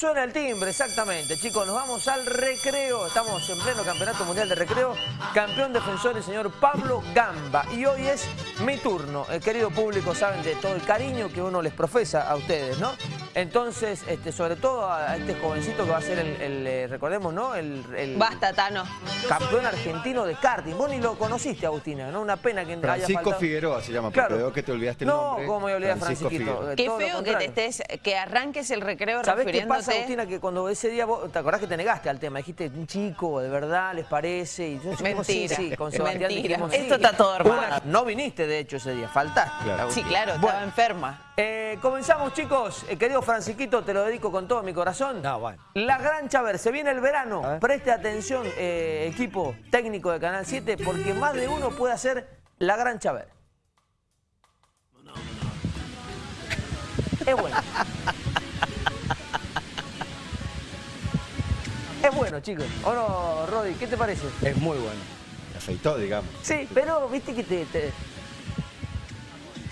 Suena el timbre, exactamente. Chicos, nos vamos al recreo. Estamos en pleno Campeonato Mundial de Recreo. Campeón defensor el señor Pablo Gamba. Y hoy es mi turno. El querido público saben de todo el cariño que uno les profesa a ustedes, ¿no? Entonces, este, sobre todo a este jovencito que va a ser el, eh, recordemos, ¿no? El, Basta, Tano. Campeón argentino de karting. Vos ni lo conociste, Agustina, ¿no? Una pena que Francisco haya Figueroa se llama, claro. veo que te olvidaste el nombre. No, ¿cómo me olvidé a Francisquito? Qué feo que te estés, que arranques el recreo refiriéndote Agustina, que cuando ese día vos, ¿te acordás que te negaste al tema? Dijiste, un chico, de verdad, ¿les parece? Y yo, Mentira, sí, con Mentira. Esto está todo armado. No viniste, de hecho, ese día, faltaste. Sí, claro, estaba enferma. Eh, comenzamos, chicos. Eh, querido Francisquito, te lo dedico con todo mi corazón. No, bueno. La Gran Chaver, se viene el verano. Preste atención, eh, equipo técnico de Canal 7, porque más de uno puede hacer la Gran Chaver. Es bueno. Es bueno, chicos. ¿O no, Rodi? ¿Qué te parece? Es muy bueno. Me afeitó, digamos. Sí, pero viste que te...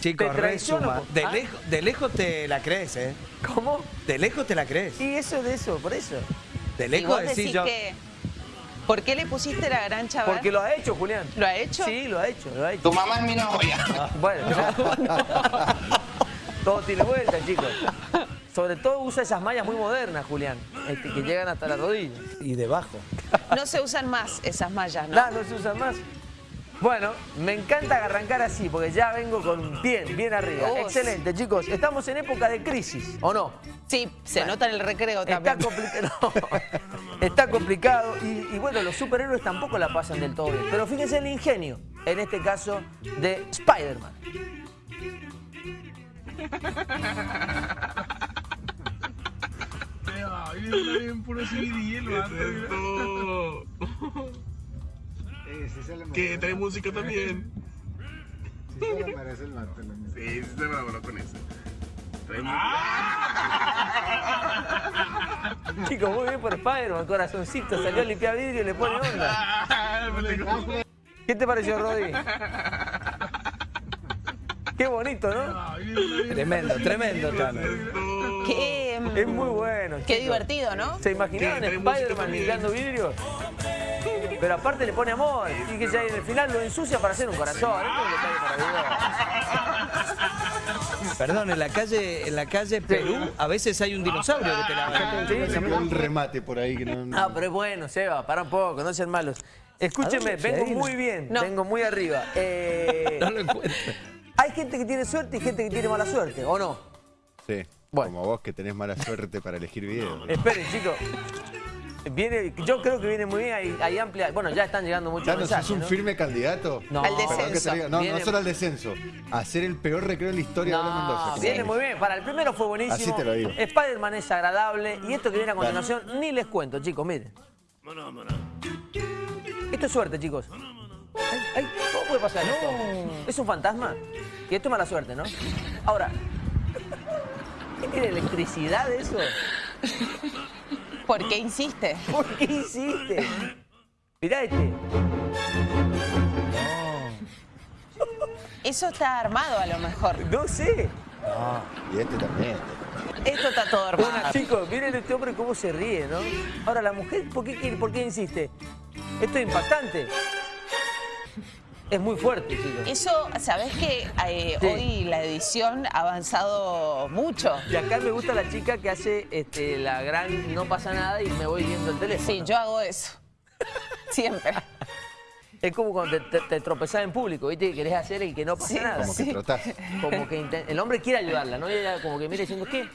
Chicos, resuma. De, ¿Ah? lejos, de lejos te la crees, ¿eh? ¿Cómo? De lejos te la crees. Y eso de eso, por eso. De lejos decís yo... Que... ¿Por qué le pusiste la gran chaval? Porque lo ha hecho, Julián. ¿Lo ha hecho? Sí, lo ha hecho, lo ha hecho. Tu mamá es mi novia. Ah, bueno, todo tiene vuelta, chicos. Sobre todo usa esas mallas muy modernas, Julián, este, que llegan hasta la rodilla. Y debajo. No se usan más esas mallas, ¿no? No, no se usan más. Bueno, me encanta arrancar así, porque ya vengo con bien, bien arriba. Excelente, chicos. Estamos en época de crisis, ¿o no? Sí, se nota en el recreo también. Está complicado. está complicado. Y, y, bueno, los superhéroes tampoco la pasan del todo bien. Pero fíjense el ingenio, en este caso, de Spider-Man. Viene bien puro Que trae música también. Sí, se le parece el vato. Sí, se me enamoró con eso. Trae música. Chicos, muy bien por Spider-Man, corazoncito, salió a limpiar vidrio y le pone onda. ¿Qué te pareció, Rodi? Qué bonito, ¿no? Tremendo, tremendo, Tano. Qué, es muy bueno. Qué divertido, ¿no? ¿Se imaginaban Spider-Man limpiando vidrio? Pero aparte le pone amor y que ya en el final lo ensucia para hacer un corazón. Perdón, en la calle en la calle Perú a veces hay un dinosaurio que te la un remate por ahí. Que no, ah, pero es bueno, Seba, para un poco, no sean malos. Escúcheme, vengo muy bien, vengo muy arriba. Eh, no lo encuentro. Hay gente que tiene suerte y gente que tiene mala suerte, ¿o no? Sí, como vos que tenés mala suerte para elegir videos. Esperen, chicos. Viene, yo creo que viene muy bien, hay, amplia... Bueno, ya están llegando muchos Claro, mensajes, ¿sos un firme candidato? No. Al descenso. no, no solo al descenso. A ser el peor recreo en la historia de Mendoza. Viene muy bien. Para el primero fue buenísimo. Así te lo digo. Spider-Man es agradable. Y esto que viene a continuación, ni les cuento, chicos, miren. Esto es suerte, chicos. ¿Cómo puede pasar esto? ¿Es un fantasma? Y esto es mala suerte, ¿no? Ahora, ¿tiene electricidad eso? ¿Por qué insiste? ¿Por qué insiste? Mirá este. Eso está armado a lo mejor. No sé. y este también. Esto está todo armado. Bueno, chicos, miren este hombre cómo se ríe, ¿no? Ahora, la mujer, ¿por qué, por qué insiste? Esto es impactante. Es muy fuerte, chicos. Eso, ¿sabés que eh, hoy la edición ha avanzado mucho? Y acá me gusta la chica que hace este, la gran no pasa nada y me voy viendo el teléfono. Sí, yo hago eso. Siempre. Es como cuando te, tropezás en público, ¿viste? Que querés hacer el que no pasa nada. Como que trotás. Como que el hombre quiere ayudarla, ¿no? Y ella como que mira diciendo, ¿qué?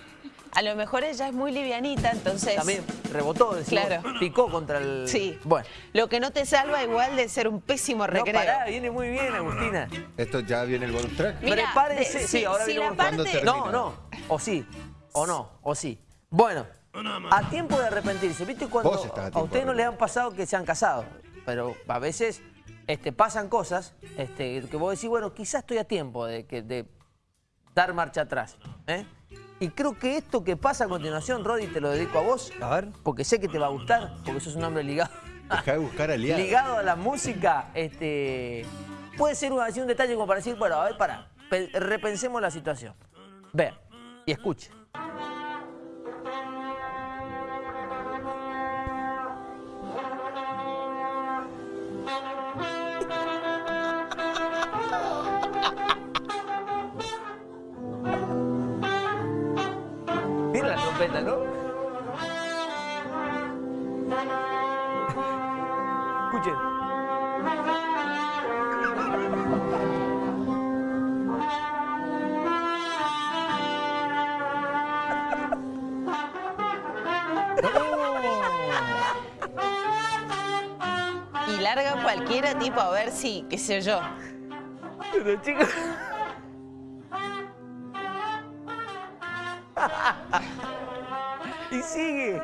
A lo mejor ella es muy livianita, entonces... También rebotó, decimos, claro. picó contra el... Sí. Bueno. Lo que no te salva igual de ser un pésimo recreo. No, pará, viene muy bien, Agustina. Esto ya viene el bonus track. Prepárense. sí, ahora viene el bonus No, no. O sí. O no. O sí. Bueno. A tiempo de arrepentirse. ¿Viste cuando a, ustedes no les han pasado que se han casado? Pero a veces este, pasan cosas este, que vos decís, bueno, quizás estoy a tiempo de, de dar marcha atrás. ¿eh? Y creo que esto que pasa a continuación, Rodi, te lo dedico a vos. A ver. Porque sé que te va a gustar, porque sos un hombre ligado. Deja de buscar aliados. Ligado a la música, este... Puede ser un, un detalle como para decir, bueno, a ver, para, repensemos la situación. Vean y escuchen. Trompeta, ¿no? Escuchen. Y larga cualquiera tipo a ver si, qué sé yo. Pero chicos... sigue.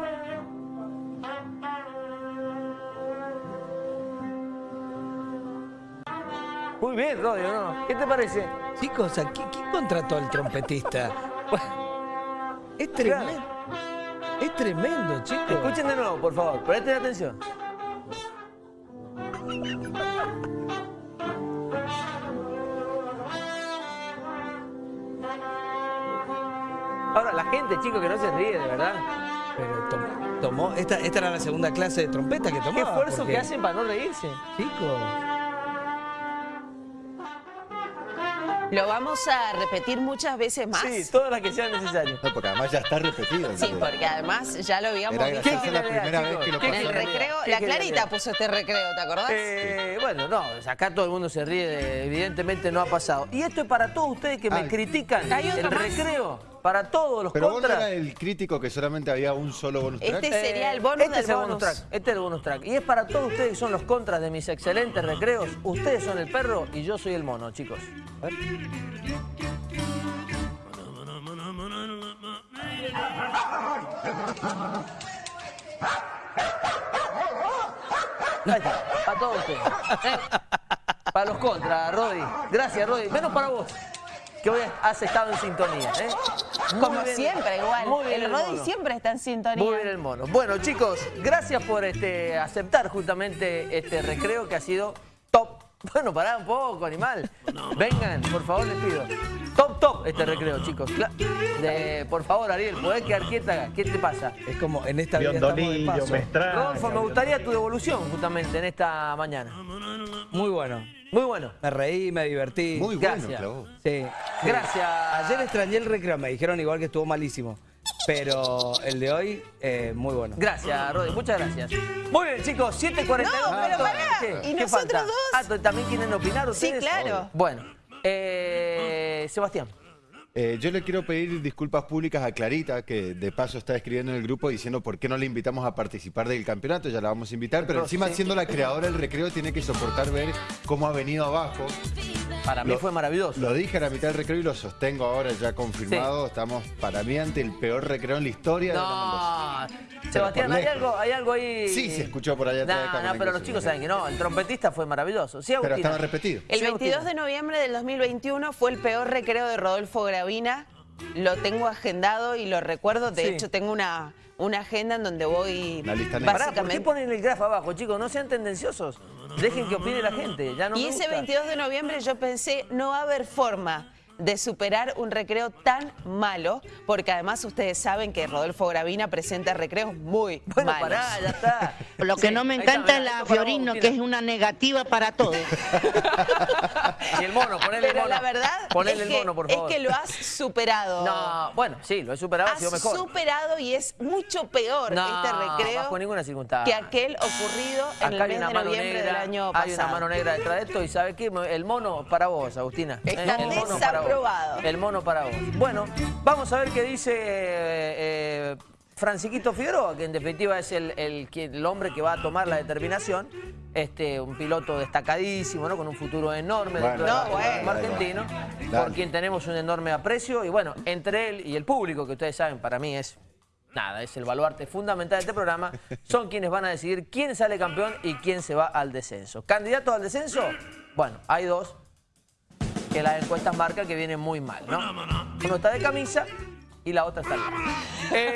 Muy bien, Rodio, ¿no? ¿Qué te parece? Chicos, ¿quién, quién contrató al trompetista? Es tremendo. Es tremendo, chicos. Escuchen de nuevo, por favor. Presten atención. Ahora, la gente, chicos, que no se ríe, de verdad. Pero tomó, esta, esta era la segunda clase de trompeta que tomó. Qué esfuerzo que hacen para no reírse. Chicos. ¿Lo vamos a repetir muchas veces más? Sí, todas las que sean necesarias. No, porque además ya está repetido. Sí, porque además ya lo habíamos Era visto. gracioso la primera vez que lo En el recreo, ¿Qué la Clarita puso este recreo, ¿te acordás? Eh, bueno, no, acá todo el mundo se ríe, de- evidentemente no ha pasado. Y esto es para todos ustedes que me critican. Hay otro el más. recreo, para todos los Pero vos no contras. eras el crítico que solamente había un solo bonus track. Este sería el bonus este del es el bonus bonus. track. Este es el bonus track. Y es para todos ustedes que son los contras de mis excelentes recreos. Ustedes son el perro y yo soy el mono, chicos. Ahí está, para todos ustedes. ¿eh? Para los contras, Rodi. Gracias, Rodi. Menos para vos, que hoy has estado en sintonía. ¿eh? Muy Como siempre, igual. Muy bien el Rodi mono. siempre está en sintonía. Muy bien el mono. Bueno, chicos, gracias por este, aceptar justamente este recreo que ha sido top. Bueno, pará un poco, animal. Vengan, por favor, les pido. Top, top este recreo, chicos. Cla- de- por favor, Ariel, ¿podés quedar quieta? ¿Qué te pasa? Es como en esta vida estamos de paso. me extraña. Rodolfo, me gustaría tu devolución justamente en esta mañana. Muy bueno. Muy bueno. Me reí, me divertí. Muy bueno, Gracias. clavó. Sí. Gracias. Ayer extrañé el recreo, me dijeron igual que estuvo malísimo. Pero el de hoy, eh, muy bueno. Gracias, Rodi, muchas gracias. Muy bien, chicos, 7.42. No, pero pará, ¿Qué? ¿y ¿Qué nosotros falta? dos? Ah, ¿t- ¿también quieren opinar Sí, ustedes? claro. Bueno, eh, Sebastián. Eh, yo le quiero pedir disculpas públicas a Clarita, que de paso está escribiendo en el grupo diciendo por qué no le invitamos a participar del campeonato, ya la vamos a invitar, pero encima sí. siendo la creadora del recreo tiene que soportar ver cómo ha venido abajo. Para mí Lo- fue maravilloso. Lo dije a la mitad del recreo y lo sostengo ahora ya confirmado. Estamos para mí ante el peor recreo en la historia de la No, Mendoza. Sebastián, hay algo, hay algo ahí. Sí, se escuchó por allá atrás de cámara, no, pero los chicos saben que no. El trompetista fue maravilloso. Sí, Pero estaba repetido. El Sí, 22 Agustina. de noviembre del 2021 fue el peor recreo de Rodolfo Gravina. Lo tengo agendado y lo recuerdo. De Sí. hecho, tengo una, una agenda en donde voy Una lista negra. Pará, ¿por qué básicamente... ponen el grafo abajo, chicos? No sean tendenciosos. Dejen que opine la gente. Ya no y me ese gusta. 22 de noviembre yo pensé, no va a haber forma de superar un recreo tan malo, porque además ustedes saben que Rodolfo Gravina presenta recreos muy Bueno, malos. pará, ya está. Lo que Sí, no me encanta es la vos, Fiorino, que es una negativa para todo. Y el mono, ponele el Pero mono. la verdad Ponele es, el que, mono, por es favor. que lo has superado. No, bueno, sí, lo he superado, ha sido Has mejor. superado y es mucho peor No, este recreo bajo ninguna circunstancia. que aquel ocurrido en Acá el mes de noviembre negra, del año hay una pasado. mano negra detrás de esto y ¿sabe qué? El mono para vos, Agustina. Está el mono para vos. El mono para vos. Bueno, vamos a ver qué dice eh, eh, Franciquito Figueroa, que en definitiva es el, el hombre que va a tomar la determinación. Este, un piloto destacadísimo, ¿no? Con un futuro enorme dentro Bueno, del no, automovilismo bueno. argentino, por quien tenemos un enorme aprecio. Y bueno, entre él y el público, que ustedes saben, para mí es nada, es el baluarte fundamental de este programa, son quienes van a decidir quién sale campeón y quién se va al descenso. ¿Candidatos al descenso? Bueno, hay dos que las encuestas marcan que vienen muy mal, ¿no? Uno está de camisa y la otra está. Eh,